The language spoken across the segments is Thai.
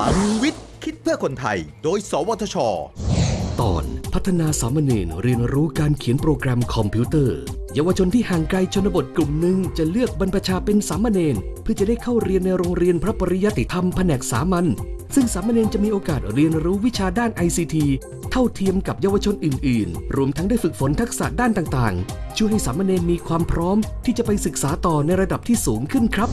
ลังวิทย์ คิดเพื่อคนไทย โดย สวทช ตอนพัฒนาสามเณรเรียนรู้การเขียนโปรแกรมคอมพิวเตอร์ เยาวชนที่ห่างไกลชนบทกลุ่มหนึ่งจะเลือกบรรพชาเป็นสามเณรเพื่อจะได้เข้าเรียนในโรงเรียนพระปริยติธรรมแผนกสามัญซึ่งสามเณรจะมีโอกาสเรียนรู้วิชาด้าน ICT เท่าเทียมกับเยาวชนอื่น ๆ รวมทั้งได้ฝึกฝนทักษะด้านต่าง ๆ ช่วยให้สามเณรมีความพร้อมที่จะไปศึกษาต่อในระดับที่สูงขึ้นครับ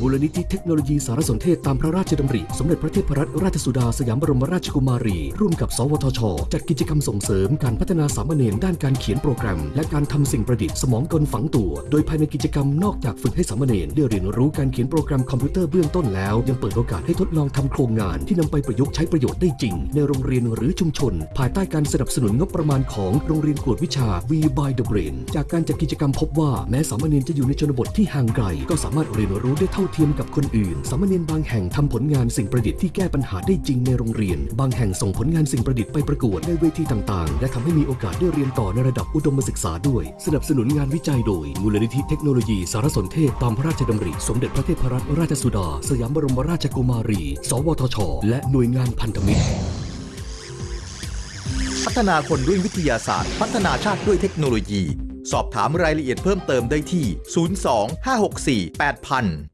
มูลนิธิเทคโนโลยีสารสนเทศตามพระราชดำริ สมเด็จพระเทพรัตนราชสุดาสยามบรมราชกุมารี ร่วมกับ สวทช จัดกิจกรรมส่งเสริมการพัฒนาสามเณรด้านการเขียนโปรแกรม และการทำสิ่งประดิษฐ์สมองกลฝังตัว โดยภายในกิจกรรมนอกจากฝึกให้สามเณรได้เรียนรู้การเขียนโปรแกรมคอมพิวเตอร์เบื้องต้นแล้ว ยังเปิดโอกาสให้ทดลองทำโครงงานที่นำไปประยุกต์ใช้ประโยชน์ได้จริง ในโรงเรียนหรือชุมชน ภายใต้การสนับสนุนงบประมาณของโรงเรียนกวดวิชา V by the Brain จากการจัดกิจกรรมพบว่าแม้สามเณรจะอยู่ในชนบทที่ห่างไกลก็สามารถเรียนรู้ได้เท่าเทียมกับคนอื่น สามเณรบางแห่งทำผลงานสิ่งประดิษฐ์ที่แก้ปัญหาได้จริงในโรงเรียน บางแห่งส่งผลงานสิ่งประดิษฐ์ไปประกวดในเวทีต่างๆ และทำให้มีโอกาสได้เรียนต่อในระดับอุดมศึกษาด้วย สนับสนุนงานวิจัยโดย มูลนิธิเทคโนโลยีสารสนเทศตามพระราชดำริ สมเด็จพระเทพรัตนราชสุดา สยามบรมราชกุมารี สวทช และหน่วยงานพันธมิตร พัฒนาคนด้วยวิทยาศาสตร์ พัฒนาชาติด้วยเทคโนโลยี สอบถามรายละเอียดเพิ่มเติมได้ที่ 02 564 8000